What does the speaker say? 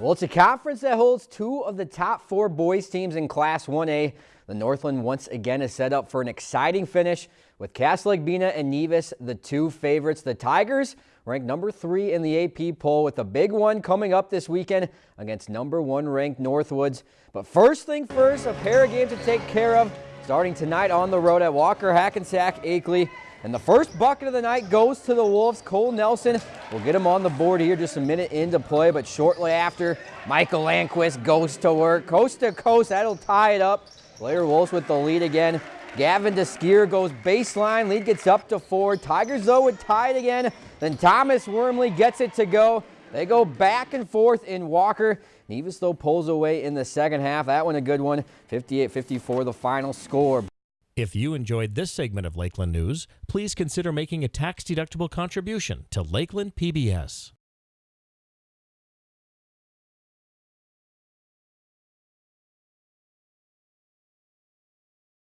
Well, it's a conference that holds two of the top four boys teams in Class 1A. The Northland once again is set up for an exciting finish with Cass Lake-Bena and Nevis, the two favorites. The Tigers ranked number three in the AP poll with a big one coming up this weekend against number one ranked Northwoods. But first thing first, a pair of games to take care of starting tonight on the road at Walker Hackensack Akeley. And the first bucket of the night goes to the Wolves. Cole Nelson will get him on the board here just a minute into play, but shortly after, Michael Landquist goes to work. Coast to coast, that'll tie it up. Blair Wolves with the lead again. Gavin DeSkier goes baseline. Lead gets up to four. Tigers, though, would tie it again. Then Thomas Wormley gets it to go. They go back and forth in Walker. Nevis, though, pulls away in the second half. That one a good one. 58-54 the final score. If you enjoyed this segment of Lakeland News, please consider making a tax-deductible contribution to Lakeland PBS.